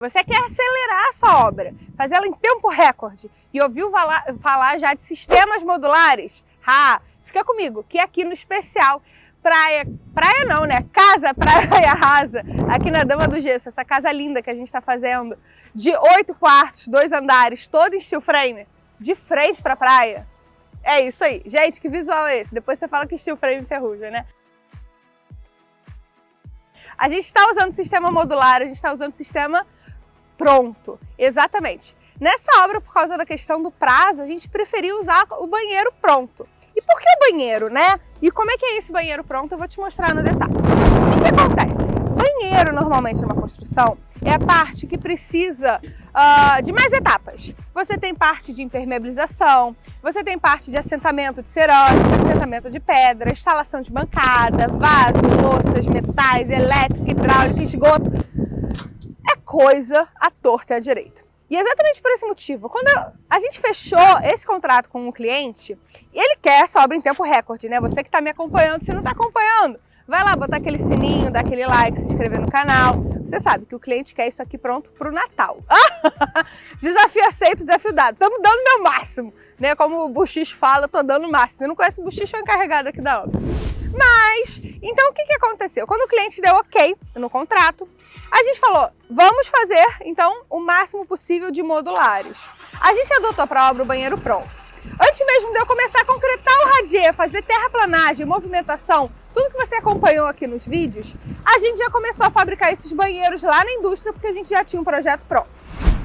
Você quer acelerar a sua obra, fazer ela em tempo recorde e ouviu falar já de sistemas modulares? Ah, fica comigo, que aqui no especial praia, praia não, né? Casa Praia Rasa, aqui na Dama do Gesso, essa casa linda que a gente está fazendo, de oito quartos, dois andares, todo em steel frame, de frente para praia. É isso aí. Gente, que visual é esse? Depois você fala que steel frame ferruja, né? A gente está usando sistema modular, a gente está usando sistema pronto. Exatamente. Nessa obra, por causa da questão do prazo, a gente preferiu usar o banheiro pronto. E por que o banheiro, né? E como é que é esse banheiro pronto? Eu vou te mostrar no detalhe. O que, que acontece? Banheiro, normalmente, numa construção, é a parte que precisa uh, de mais etapas. Você tem parte de impermeabilização, você tem parte de assentamento de cerâmica, assentamento de pedra, instalação de bancada, vaso, louças, metais, elétrica, hidráulica, esgoto coisa à torta e à direita. E exatamente por esse motivo, quando a gente fechou esse contrato com um cliente, ele quer essa obra em tempo recorde, né? Você que está me acompanhando, se não está acompanhando, vai lá botar aquele sininho, dar aquele like, se inscrever no canal. Você sabe que o cliente quer isso aqui pronto para o Natal. desafio aceito, desafio dado. Estamos dando meu máximo, né? Como o Buxix fala, eu tô dando o máximo. Você não conhece o Buxix, foi encarregado aqui da obra. Mas, então o que, que aconteceu? Quando o cliente deu ok no contrato, a gente falou, vamos fazer então o máximo possível de modulares. A gente adotou para a obra o banheiro pronto. Antes mesmo de eu começar a concretar o radier, fazer terraplanagem, movimentação, tudo que você acompanhou aqui nos vídeos, a gente já começou a fabricar esses banheiros lá na indústria porque a gente já tinha um projeto pronto.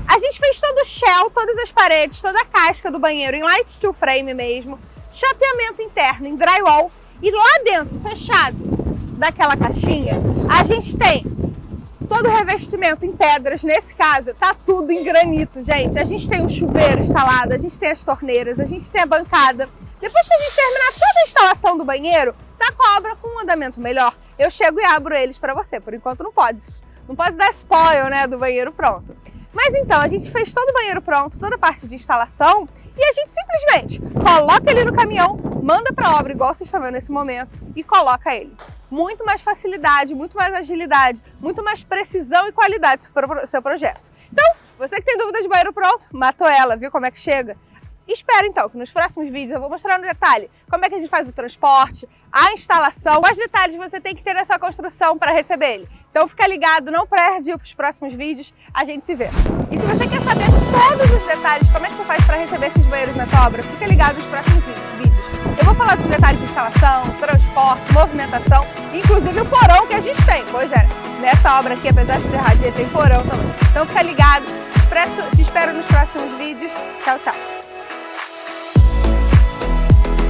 A gente fez todo o shell, todas as paredes, toda a casca do banheiro em light steel frame mesmo, chapeamento interno em drywall e lá dentro, fechado daquela caixinha, a gente tem todo o revestimento em pedras, nesse caso tá tudo em granito, gente. A gente tem o chuveiro instalado, a gente tem as torneiras, a gente tem a bancada. Depois que a gente terminar toda a instalação do banheiro, tá com a obra com um andamento melhor, eu chego e abro eles para você. Por enquanto não pode, não pode dar spoil né, do banheiro pronto. Mas então, a gente fez todo o banheiro pronto, toda a parte de instalação, e a gente simplesmente coloca ele no caminhão, manda para a obra, igual vocês estão vendo nesse momento, e coloca ele. Muito mais facilidade, muito mais agilidade, muito mais precisão e qualidade para o seu projeto. Então, você que tem dúvida de banheiro pronto, matou ela, viu como é que chega? Espera então, que nos próximos vídeos eu vou mostrar no detalhe como é que a gente faz o transporte, a instalação, quais detalhes você tem que ter na sua construção para receber ele. Então fica ligado, não perde os próximos vídeos, a gente se vê. E se você quer saber todos os detalhes, como é que você faz para receber esses banheiros nessa obra, fica ligado nos próximos. Eu vou falar dos detalhes de instalação, transporte, movimentação, inclusive o porão que a gente tem. Pois é, nessa obra aqui, apesar de ser radia, tem porão também. Então fica ligado, te espero nos próximos vídeos. Tchau, tchau.